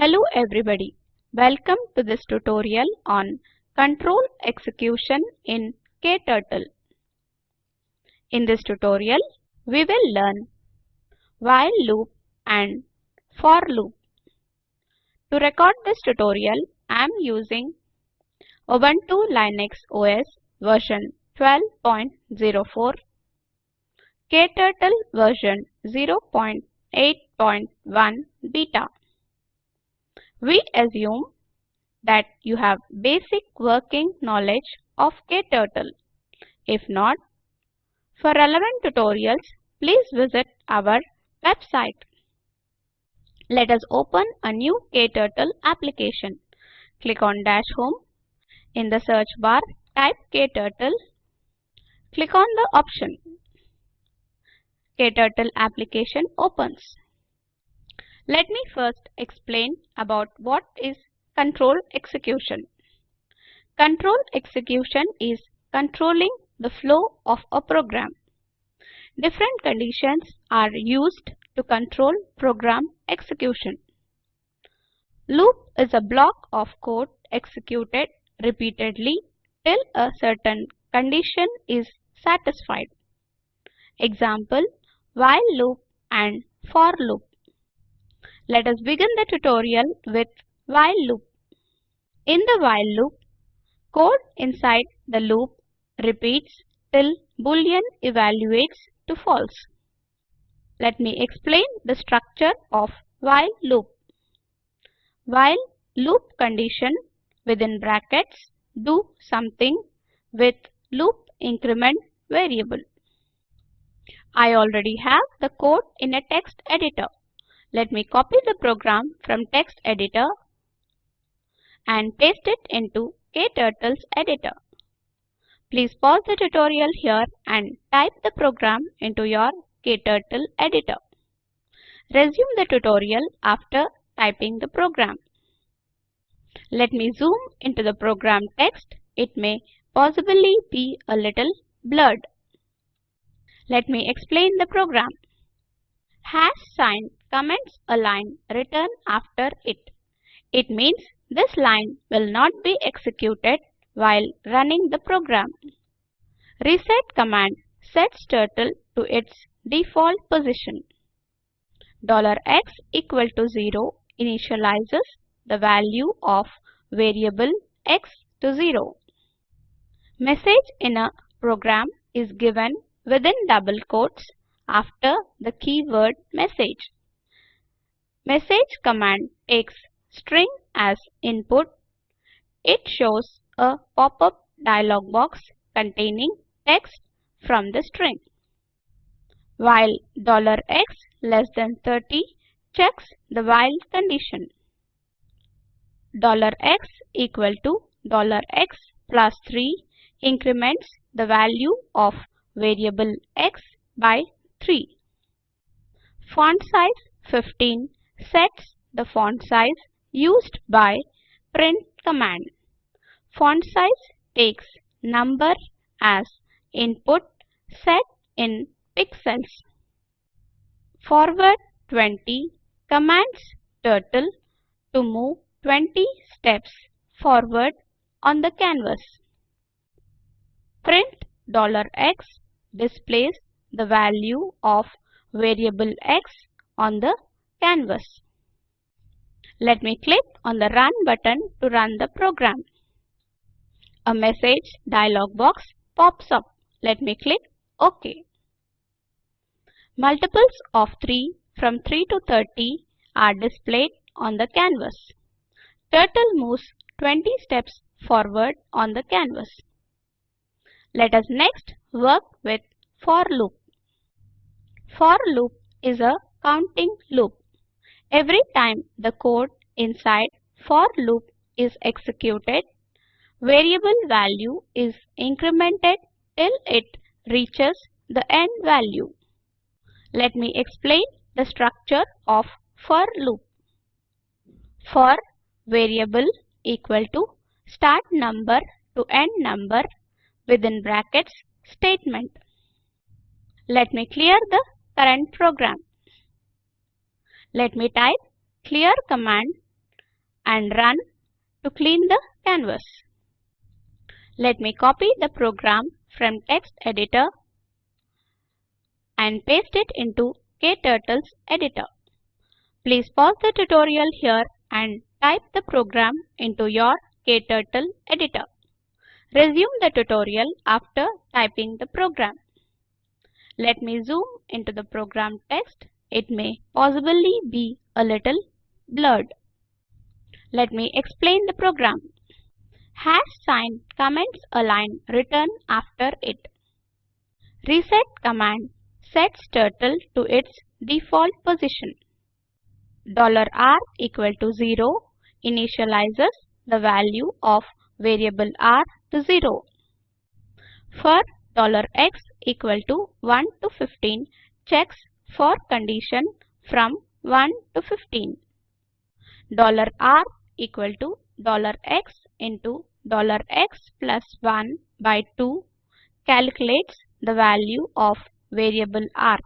Hello everybody. Welcome to this tutorial on control execution in KTurtle. In this tutorial, we will learn while loop and for loop. To record this tutorial, I am using Ubuntu Linux OS version 12.04, KTurtle version 0.8.1 beta. We assume that you have basic working knowledge of KTurtle. If not, for relevant tutorials, please visit our website. Let us open a new KTurtle application. Click on Dash Home. In the search bar, type KTurtle. Click on the option. KTurtle application opens. Let me first explain about what is control execution. Control execution is controlling the flow of a program. Different conditions are used to control program execution. Loop is a block of code executed repeatedly till a certain condition is satisfied. Example while loop and for loop. Let us begin the tutorial with while loop. In the while loop, code inside the loop repeats till boolean evaluates to false. Let me explain the structure of while loop. While loop condition within brackets do something with loop increment variable. I already have the code in a text editor. Let me copy the program from text editor and paste it into KTurtle's editor. Please pause the tutorial here and type the program into your KTurtle editor. Resume the tutorial after typing the program. Let me zoom into the program text. It may possibly be a little blurred. Let me explain the program. Hash sign comments a line written after it. It means this line will not be executed while running the program. Reset command sets turtle to its default position. $x equal to 0 initializes the value of variable x to 0. Message in a program is given within double quotes after the keyword message. Message command takes string as input. It shows a pop-up dialog box containing text from the string. While dollar $x less than 30 checks the while condition. Dollar $x equal to dollar $x plus 3 increments the value of variable x by 3. Font size 15 sets the font size used by print command. Font size takes number as input set in pixels. Forward 20 commands turtle to move 20 steps forward on the canvas. Print $x displays the value of variable x on the canvas. Let me click on the Run button to run the program. A message dialog box pops up. Let me click OK. Multiples of 3 from 3 to 30 are displayed on the canvas. Turtle moves 20 steps forward on the canvas. Let us next work with for loop. For loop is a counting loop. Every time the code inside for loop is executed, variable value is incremented till it reaches the end value. Let me explain the structure of for loop. For variable equal to start number to end number within brackets statement. Let me clear the current program. Let me type clear command and run to clean the canvas. Let me copy the program from text editor and paste it into KTurtle's editor. Please pause the tutorial here and type the program into your KTurtle editor. Resume the tutorial after typing the program. Let me zoom into the program text. It may possibly be a little blurred. Let me explain the program. Hash sign comments a line written after it. Reset command sets turtle to its default position. Dollar $r equal to 0 initializes the value of variable r to 0. For dollar $x equal to 1 to 15 checks for condition from 1 to 15. $r equal to $x into $x plus 1 by 2 calculates the value of variable r.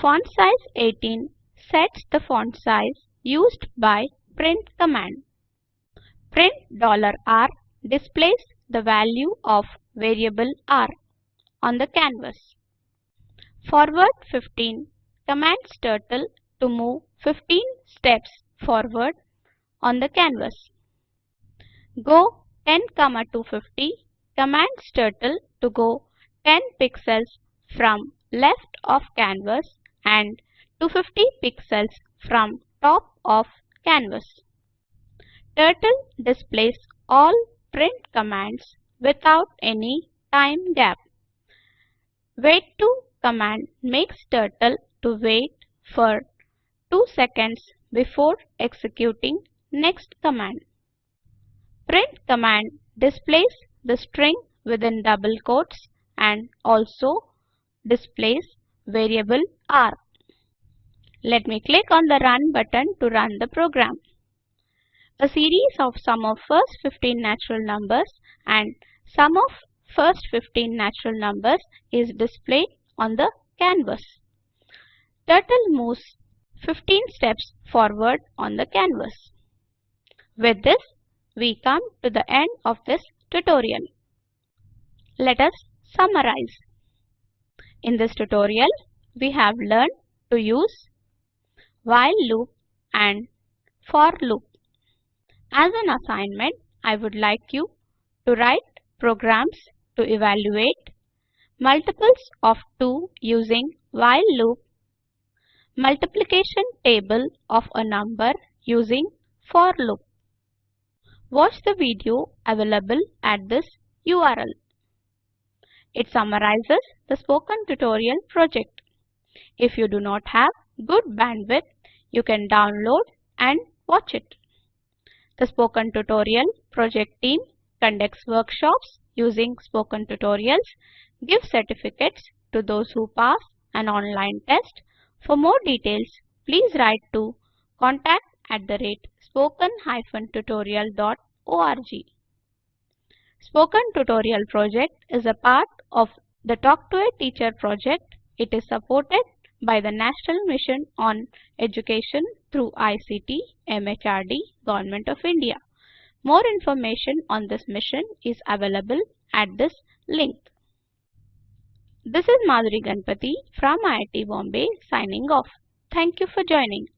Font size 18 sets the font size used by print command. Print $r displays the value of variable r on the canvas. Forward 15 commands turtle to move 15 steps forward on the canvas. Go 10, comma 250 commands turtle to go 10 pixels from left of canvas and 250 pixels from top of canvas. Turtle displays all print commands without any time gap. Wait to command makes turtle to wait for 2 seconds before executing next command. Print command displays the string within double quotes and also displays variable r. Let me click on the Run button to run the program. A series of sum of first 15 natural numbers and sum of first 15 natural numbers is displayed on the canvas. Turtle moves 15 steps forward on the canvas. With this, we come to the end of this tutorial. Let us summarize. In this tutorial, we have learned to use while loop and for loop. As an assignment, I would like you to write programs to evaluate multiples of 2 using while loop, multiplication table of a number using for loop. Watch the video available at this URL. It summarizes the spoken tutorial project. If you do not have good bandwidth, you can download and watch it. The Spoken Tutorial project team conducts workshops using spoken tutorials, gives certificates to those who pass an online test. For more details, please write to contact at the rate spoken-tutorial.org. Spoken Tutorial project is a part of the Talk to a Teacher project. It is supported by the National Mission on Education through ICT MHRD Government of India. More information on this mission is available at this link. This is Madhuri Ganpati from IIT Bombay signing off. Thank you for joining.